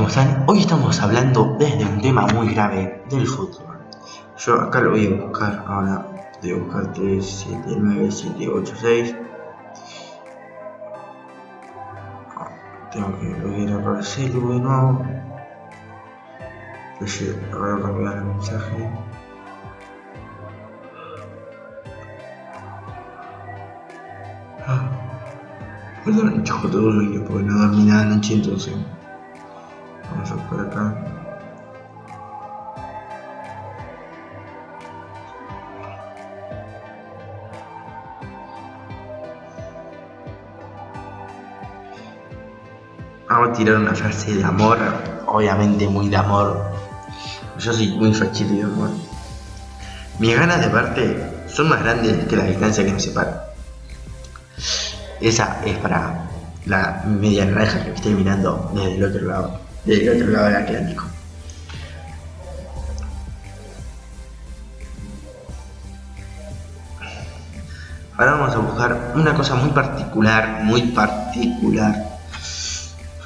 ¿cómo están? Hoy estamos hablando desde un tema muy grave del fútbol. Yo acá lo voy a buscar ahora. Voy a buscar 3, 7, 9, 7, 8, 6. Tengo que volver a celu de nuevo. Ahora cambiar el mensaje. Ah. Perdón, choco todo el porque no dormí nada anoche entonces. Vamos a tirar una frase de amor, obviamente muy de amor. Yo soy muy fachito de amor. Mis ganas de verte son más grandes que la distancia que nos separa. Esa es para la media naranja que estoy mirando desde el otro lado, desde el otro lado del Atlántico. Ahora vamos a buscar una cosa muy particular, muy particular.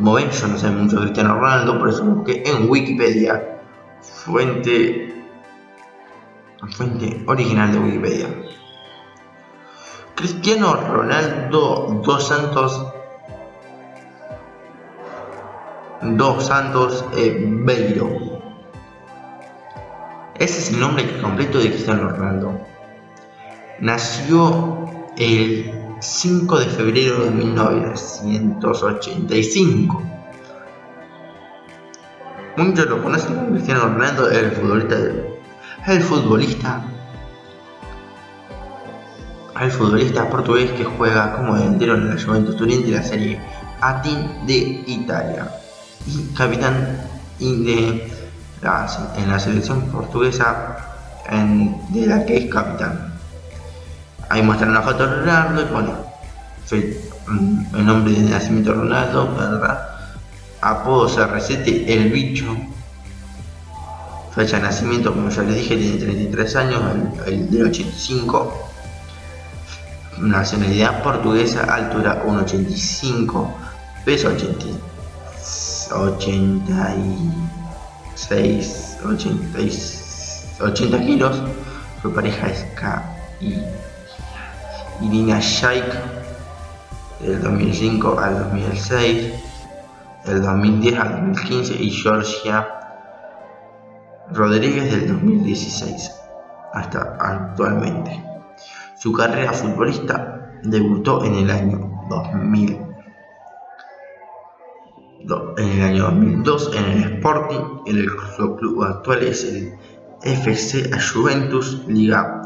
Como ven, yo no sé mucho de Cristiano Ronaldo, por eso busqué en Wikipedia, fuente, fuente original de Wikipedia. Cristiano Ronaldo dos Santos dos Santos eh, Beiro. Ese es el nombre completo de Cristiano Ronaldo. Nació el 5 de febrero de 1985. Muchos lo conocen Cristiano Ronaldo, el futbolista, el futbolista, el futbolista portugués que juega como delantero en la Juventus Turín de la Serie A de Italia y capitán en la selección portuguesa de la que es capitán. Ahí muestran una foto de Ronaldo y pone mm, el nombre de nacimiento Ronaldo, ¿verdad? Apodo CR7, el bicho. Fecha de nacimiento, como ya les dije, tiene 33 años, el, del 85. Nacionalidad portuguesa, altura 1,85, peso 80, 86, 80 kilos. Su pareja es K Irina Shayk del 2005 al 2006, del 2010 al 2015 y Georgia Rodríguez del 2016 hasta actualmente. Su carrera futbolista debutó en el año 2000. En el año 2002 en el Sporting, en el club actual es el FC Juventus Liga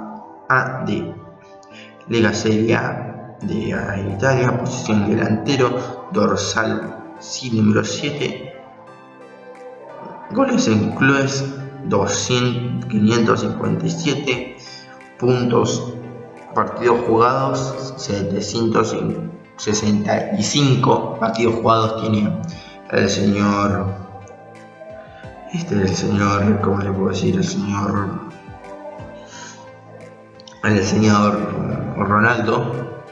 A de Lega Serie de Italia, posición delantero, dorsal sí número 7, goles en clubes 557, puntos partidos jugados 765 partidos jugados tiene el señor este es el señor ¿cómo le puedo decir? el señor el señor Ronaldo.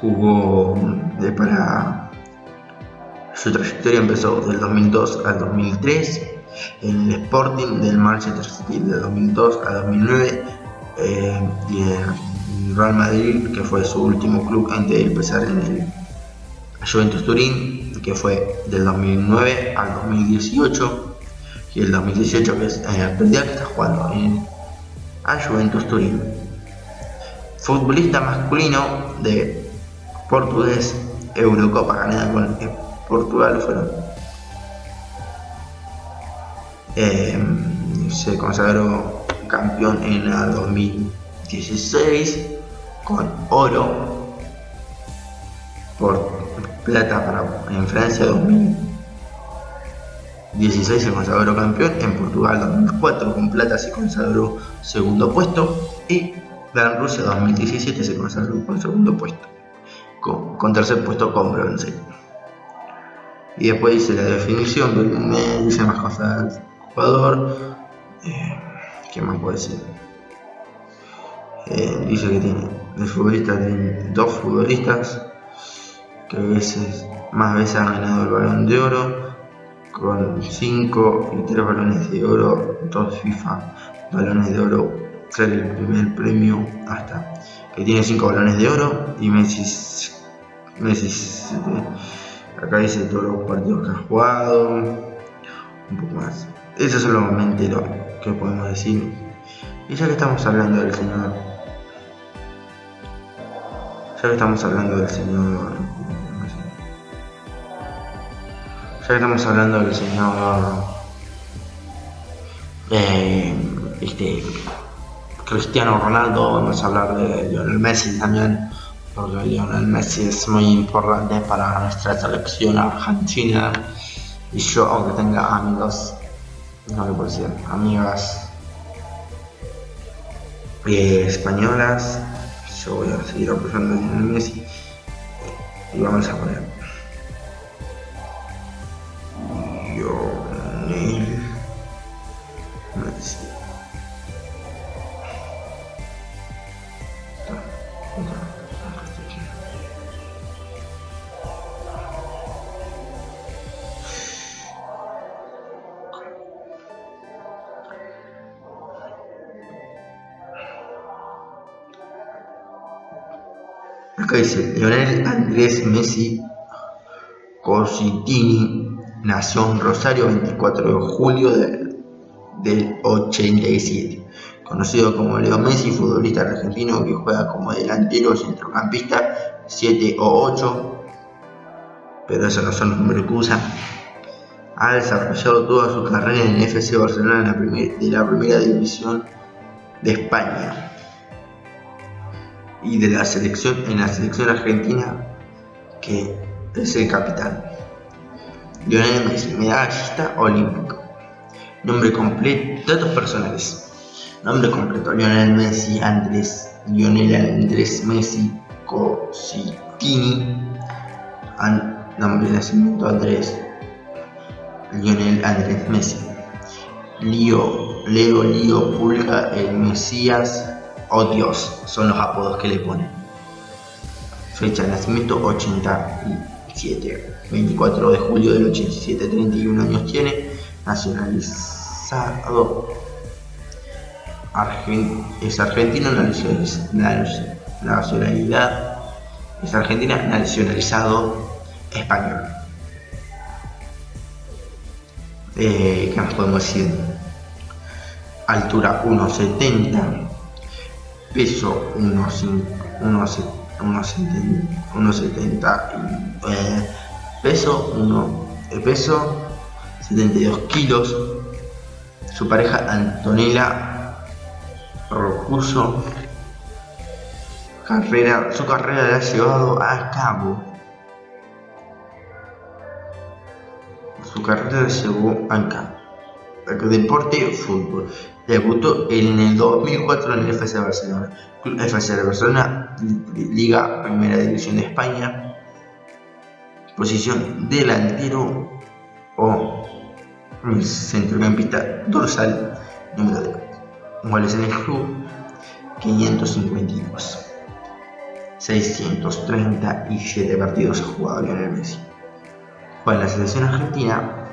Jugó de para su trayectoria empezó del 2002 al 2003 en el Sporting del Manchester City del 2002 al 2009 eh, y el Real Madrid que fue su último club antes de empezar en el Juventus Turín que fue del 2009 al 2018 y el 2018 que es eh, día que está jugando en a Juventus Turín futbolista masculino de portugués Eurocopa ganada con Portugal fueron eh, se consagró campeón en el 2016 con oro por plata para en Francia 2000 16 se consagró campeón, en Portugal 2004 con plata se consagró segundo puesto y en Rusia 2017 se consagró con segundo puesto, con, tercer puesto con bronce. Y después dice la definición, dice más cosas del jugador, eh, ¿qué más puede decir? Eh, dice que tiene el futbolista tiene dos futbolistas que veces más veces han ganado el balón de oro con 5 y 3 balones de oro, 2 FIFA balones de oro, ser el primer premio hasta que tiene 5 balones de oro y Messi, Messi este, acá dice todos los partidos que ha jugado, un poco más. Eso es solamente lo que podemos decir. Y ya que estamos hablando del señor, ya que estamos hablando del señor ya estamos hablando del señor eh, este, Cristiano Ronaldo, vamos a hablar de Lionel Messi también, porque Lionel Messi es muy importante para nuestra selección argentina. Y yo aunque tenga amigos, no le puedo decir, amigas eh, españolas, yo voy a seguir apoyando a Lionel Messi y vamos a poner Acá dice Leonel Andrés Messi Cositini nació en Rosario 24 de julio del 87. Conocido como Leo Messi, futbolista argentino que juega como delantero centrocampista 7 o 8, pero esos no son los. Ha desarrollado toda su carrera en el FC Barcelona de la primera división de España y de la selección en la selección argentina que es el capitán. Lionel Messi, medallista olímpico. Nombre completo, datos personales. Nombre completo, Lionel Messi Andrés, Lionel Andrés Messi Cositini. nombre de nacimiento Andrés, Lionel Andrés Messi. Lío, Leo Lío Pulga, el Mesías Oh Dios, son los apodos que le ponen. Fecha de nacimiento 87, 24 de julio del 87, 31 años tiene, nacionalizado. es argentino nacionalidad, es argentina nacionalizado español. Eh, ¿Qué más podemos decir? Altura 1,70 peso unos, unos, unos, unos 70 eh, peso uno eh, peso 72 kilos. Su pareja Antonella Rocuso carrera su carrera la ha llevado a cabo. Su carrera la llevó a cabo. Deporte fútbol Debutó en el 2004 en el FC Barcelona, FC Barcelona, Liga Primera División de España, posición delantero o centrocampista dorsal, número de goles en el club 552. 637 partidos ha jugado Lionel Messi. En la selección argentina,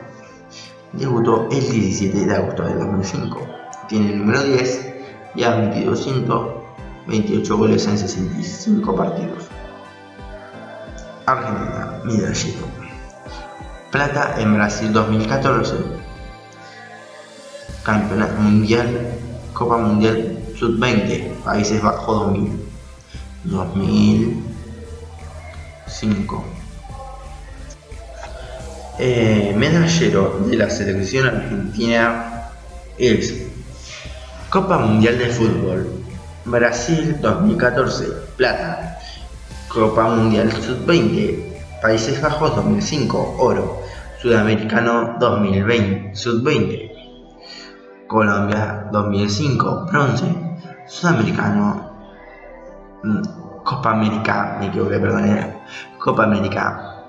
debutó el 17 de agosto de 2005 tiene el número 10 y ha metido 128 goles en 65 partidos. Argentina, medallero. Plata en Brasil 2014. Campeonato Mundial, Copa Mundial Sub-20, Países Bajos 2000. 2005. Eh, medallero de la selección argentina es Copa Mundial de Fútbol Brasil 2014 Plata Copa Mundial Sub-20 Países Bajos 2005 Oro Sudamericano 2020, Sub-20. Colombia 2005, bronce. Sudamericano, mm, Copa América, me equivoqué, perdón, Copa América,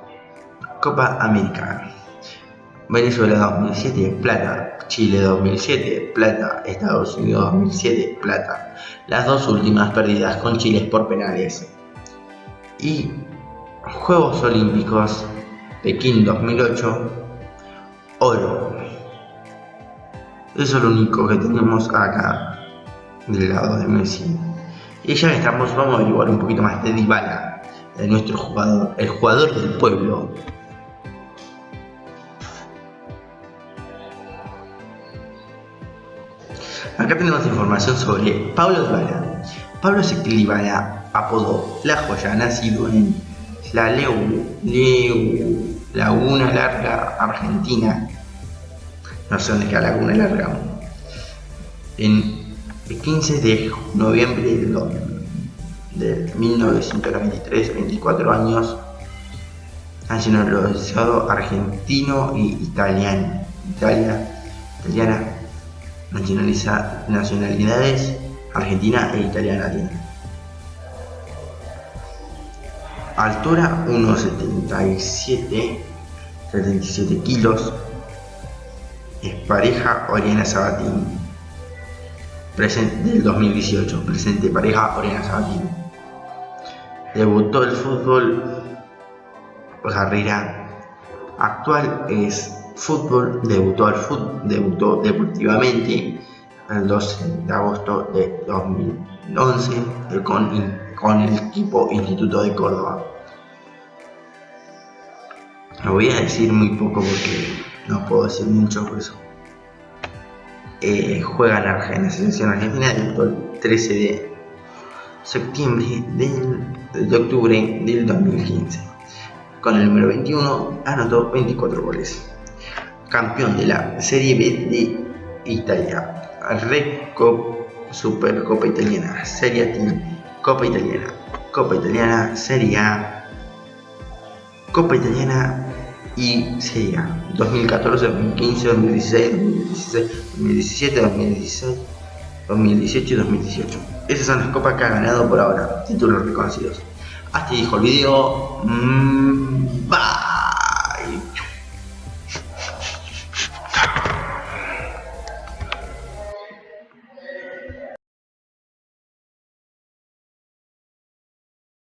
Copa América. Venezuela 2007, plata. Chile 2007, plata. Estados Unidos 2007, plata. Las dos últimas perdidas con Chile por penales. Y Juegos Olímpicos Pekín 2008, oro. Eso es lo único que tenemos acá del lado de Messi. Y ya estamos, vamos a averiguar un poquito más de Dybala, de nuestro jugador, el jugador del pueblo. Acá tenemos información sobre Pablo Dybala. Pablo Dybala, apodó La Joya, nacido en la Leu, Leu, Laguna Larga, Argentina. No sé dónde queda Laguna Larga. En el 15 de noviembre de 1993, 24 años, nacionalizado argentino y italiano. Italia, italiana, nacionalidades argentina e italiana Altura 1,77, 77 kilos. Es pareja Oriana Sabatini. Presente del 2018. Presente pareja Oriana Sabatini. Debutó el fútbol. Carrera actual es fútbol. Debutó al fútbol. Debutó deportivamente el 12 de agosto de 2011 con con el equipo Instituto de Córdoba. Lo voy a decir muy poco porque no puedo decir mucho por eso. Eh, juega en, la selección argentina el 13 de septiembre de octubre del 2015. Con el número 21 anotó 24 goles. Campeón de la Serie B de Italia. Supercopa Italiana. Serie A Copa Italiana, Copa Italiana, Serie A, Copa Italiana y Serie A. 2014, 2015, 2016, 2017, 2016, 2018 y 2018. Esas son las copas que ha ganado por ahora, títulos reconocidos. Hasta dijo el video. Mmm,